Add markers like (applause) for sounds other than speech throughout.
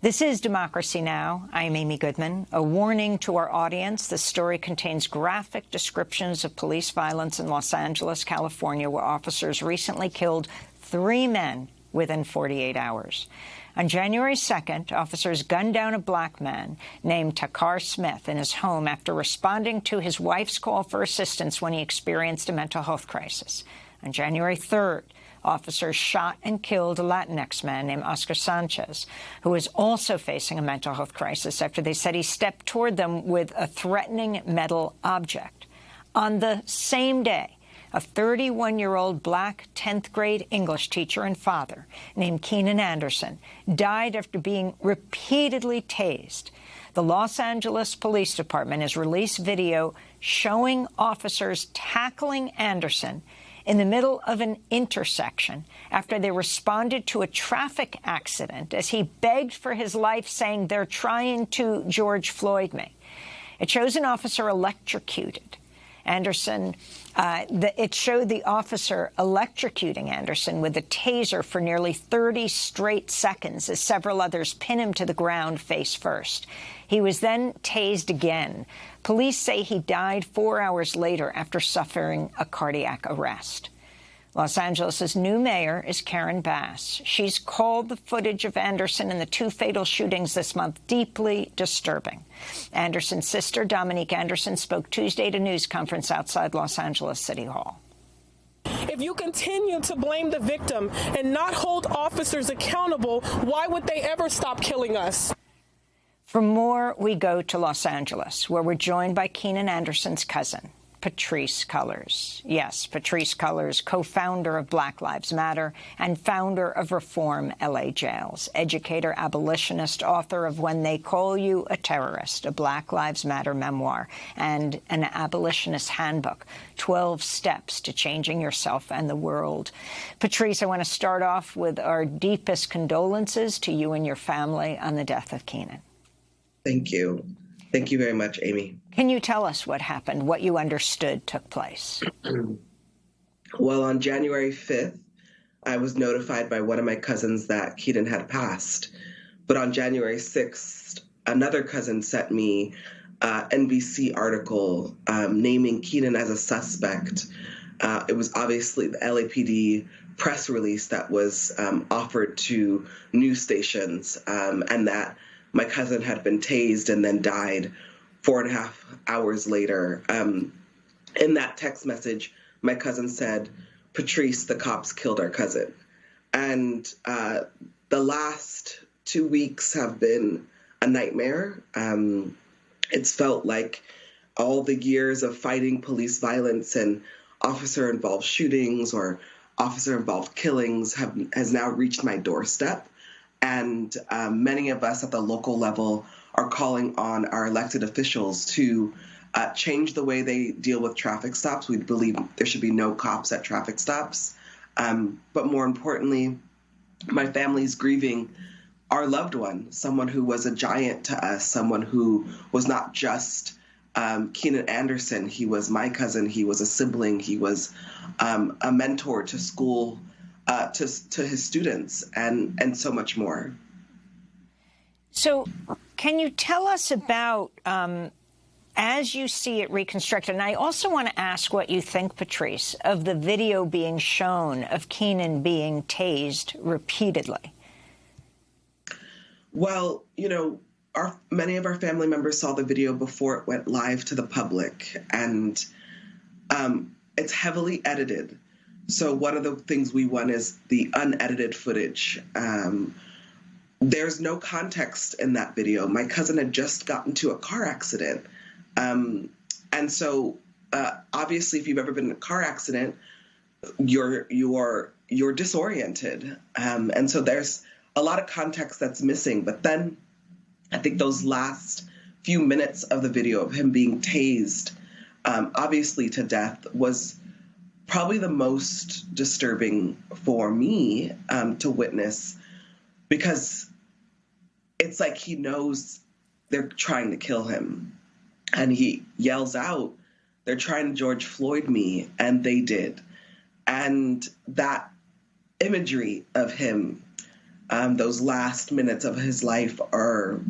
This is Democracy Now! I'm Amy Goodman. A warning to our audience, this story contains graphic descriptions of police violence in Los Angeles, California, where officers recently killed three men within 48 hours. On January 2nd, officers gunned down a black man named Takar Smith in his home after responding to his wife's call for assistance when he experienced a mental health crisis. On January 3rd, officers shot and killed a Latinx man named Oscar Sanchez, who was also facing a mental health crisis after they said he stepped toward them with a threatening metal object. On the same day, a 31-year-old black 10th grade English teacher and father named Keenan Anderson died after being repeatedly tased. The Los Angeles Police Department has released video showing officers tackling Anderson in the middle of an intersection after they responded to a traffic accident as he begged for his life, saying, they're trying to George Floyd me. It shows an officer electrocuted. Anderson, uh, the, it showed the officer electrocuting Anderson with a taser for nearly 30 straight seconds as several others pin him to the ground face first. He was then tased again. Police say he died four hours later after suffering a cardiac arrest. Los Angeles' new mayor is Karen Bass. She's called the footage of Anderson and the two fatal shootings this month deeply disturbing. Anderson's sister, Dominique Anderson, spoke Tuesday at a news conference outside Los Angeles City Hall. If you continue to blame the victim and not hold officers accountable, why would they ever stop killing us? For more, we go to Los Angeles, where we're joined by Keenan Anderson's cousin, Patrisse Cullors. Yes, Patrisse Cullors, co-founder of Black Lives Matter and founder of Reform LA Jails, educator, abolitionist, author of When They Call You a Terrorist, a Black Lives Matter memoir, and an abolitionist handbook, 12 Steps to Changing Yourself and the World. Patrisse, I want to start off with our deepest condolences to you and your family on the death of Keenan. Thank you. Thank you very much, Amy. Can you tell us what happened, what you understood took place? (clears throat) well, on January 5th, I was notified by one of my cousins that Keenan had passed. But on January 6th, another cousin sent me an NBC article um, naming Keenan as a suspect. Uh, it was obviously the LAPD press release that was um, offered to news stations, um, and that my cousin had been tased and then died four and a half hours later. Um, in that text message, my cousin said, Patrisse, the cops killed our cousin. And uh, the last two weeks have been a nightmare. Um, it's felt like all the years of fighting police violence and officer involved shootings or officer involved killings have has now reached my doorstep. And um, many of us at the local level are calling on our elected officials to uh, change the way they deal with traffic stops. We believe there should be no cops at traffic stops. Um, but more importantly, my family's grieving our loved one, someone who was a giant to us, someone who was not just um, Keenan Anderson. He was my cousin. He was a sibling. He was um, a mentor to school uh, to to his students and and so much more. So, can you tell us about? Um, as you see it reconstructed, and I also want to ask what you think, Patrisse, of the video being shown of Keenan being tased repeatedly. Well, you know, our many of our family members saw the video before it went live to the public, and um, it's heavily edited. So one of the things we want is the unedited footage. Um, there's no context in that video. My cousin had just gotten to a car accident. Um, and so uh, obviously if you've ever been in a car accident, you're you're you're disoriented. Um, and so there's a lot of context that's missing. But then I think those last few minutes of the video of him being tased, um, obviously to death, was probably the most disturbing for me um, to witness because it's like he knows they're trying to kill him. And he yells out they're trying to george floyd me and they did. And that imagery of him um, those last minutes of his life are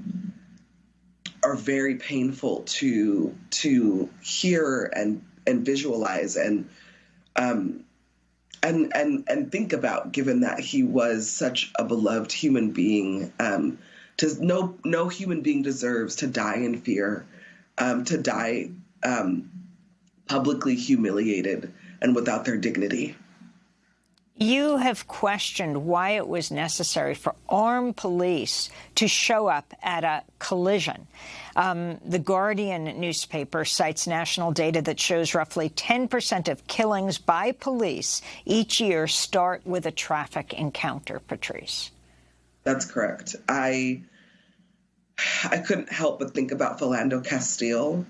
are very painful to to hear and and visualize. And um, and and and think about, given that he was such a beloved human being. Um, to no no human being deserves to die in fear, um, to die um, publicly humiliated and without their dignity. You have questioned why it was necessary for armed police to show up at a collision. Um, the Guardian newspaper cites national data that shows roughly 10 percent of killings by police each year start with a traffic encounter, Patrisse. That's correct. I I couldn't help but think about Philando Castile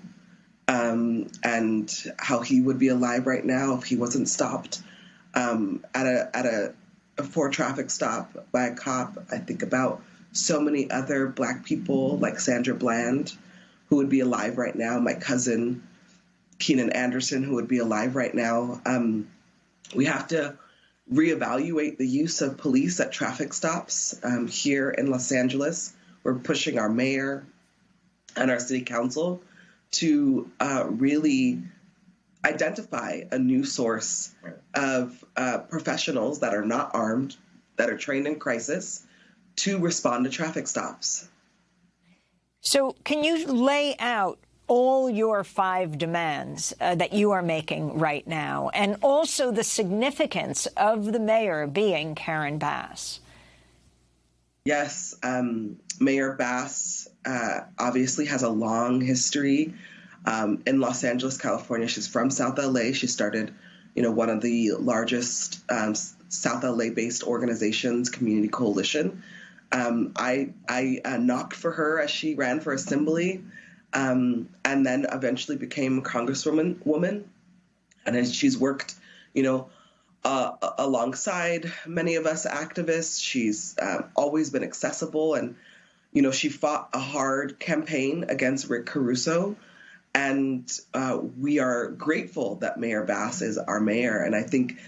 um, and how he would be alive right now if he wasn't stopped um, at a at a, a for traffic stop by a cop. I think about so many other black people like Sandra Bland, who would be alive right now. My cousin Keenan Anderson, who would be alive right now. Um, we have to reevaluate the use of police at traffic stops um, here in Los Angeles. We're pushing our mayor and our city council to uh, really identify a new source of uh, professionals that are not armed, that are trained in crisis, to respond to traffic stops. So, can you lay out all your five demands uh, that you are making right now, and also the significance of the mayor being Karen Bass? Yes, um, Mayor Bass uh, obviously has a long history um, in Los Angeles, California. She's from South LA. She started, you know, one of the largest um, South LA-based organizations, Community Coalition. Um, I I uh, knocked for her as she ran for assembly, um, and then eventually became Congresswoman. Woman, and then she's worked, you know, uh, alongside many of us activists. She's uh, always been accessible, and you know, she fought a hard campaign against Rick Caruso and uh, we are grateful that Mayor Bass is our mayor. And I think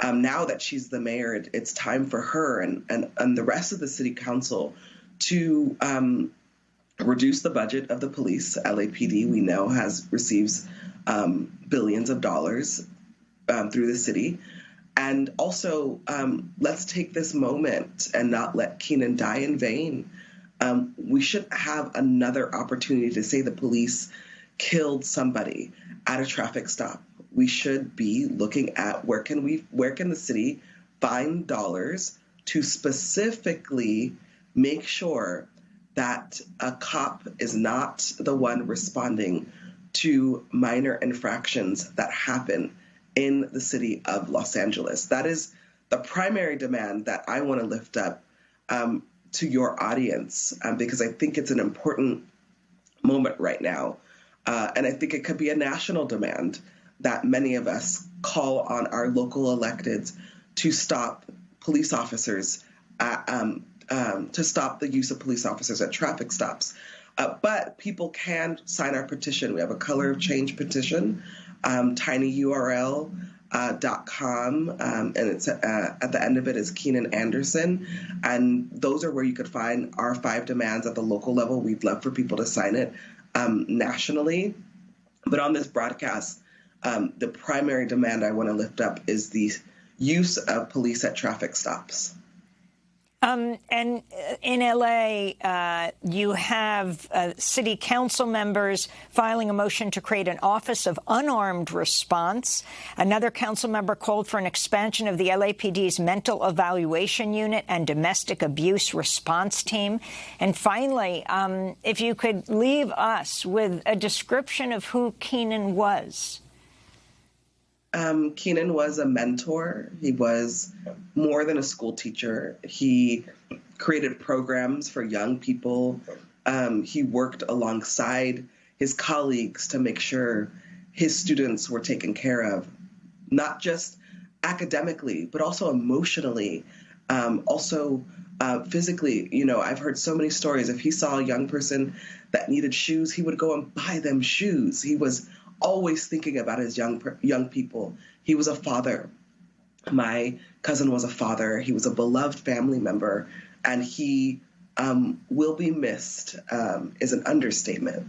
um, now that she's the mayor, it, it's time for her and, and, and the rest of the city council to um, reduce the budget of the police. LAPD, we know, has receives um, billions of dollars um, through the city. And also, um, let's take this moment and not let Keenan die in vain. Um, we should have another opportunity to say the police killed somebody at a traffic stop, we should be looking at where can we where can the city find dollars to specifically make sure that a cop is not the one responding to minor infractions that happen in the city of Los Angeles. That is the primary demand that I want to lift up um, to your audience um, because I think it's an important moment right now uh, and I think it could be a national demand that many of us call on our local electeds to stop police officers, um, um, to stop the use of police officers at traffic stops. Uh, but people can sign our petition. We have a color of change petition, um, tinyurl. Uh, um, and it's uh, at the end of it is Keenan Anderson and those are where you could find our five demands at the local level we'd love for people to sign it um, nationally. But on this broadcast, um, the primary demand I want to lift up is the use of police at traffic stops. Um, and uh, in L.A., uh, you have uh, city council members filing a motion to create an Office of Unarmed Response. Another council member called for an expansion of the LAPD's Mental Evaluation Unit and Domestic Abuse Response Team. And finally, um, if you could leave us with a description of who Keenan was. Um, Keenan was a mentor. He was more than a school teacher. He created programs for young people. Um, he worked alongside his colleagues to make sure his students were taken care of, not just academically, but also emotionally, um, also uh, physically. You know, I've heard so many stories. If he saw a young person that needed shoes, he would go and buy them shoes. He was always thinking about his young young people. He was a father. My cousin was a father. He was a beloved family member. and he um, will be missed um, is an understatement.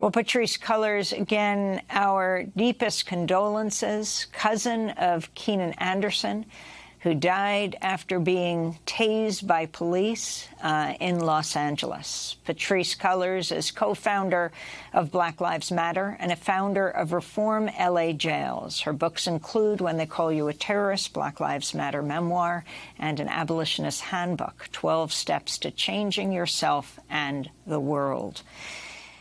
Well, Patrisse Cullors, again, our deepest condolences, cousin of Keenan Anderson, who died after being tased by police uh, in Los Angeles. Patrisse Cullors is co-founder of Black Lives Matter and a founder of Reform LA Jails. Her books include When They Call You a Terrorist, Black Lives Matter Memoir, and an Abolitionist Handbook, 12 Steps to Changing Yourself and the World.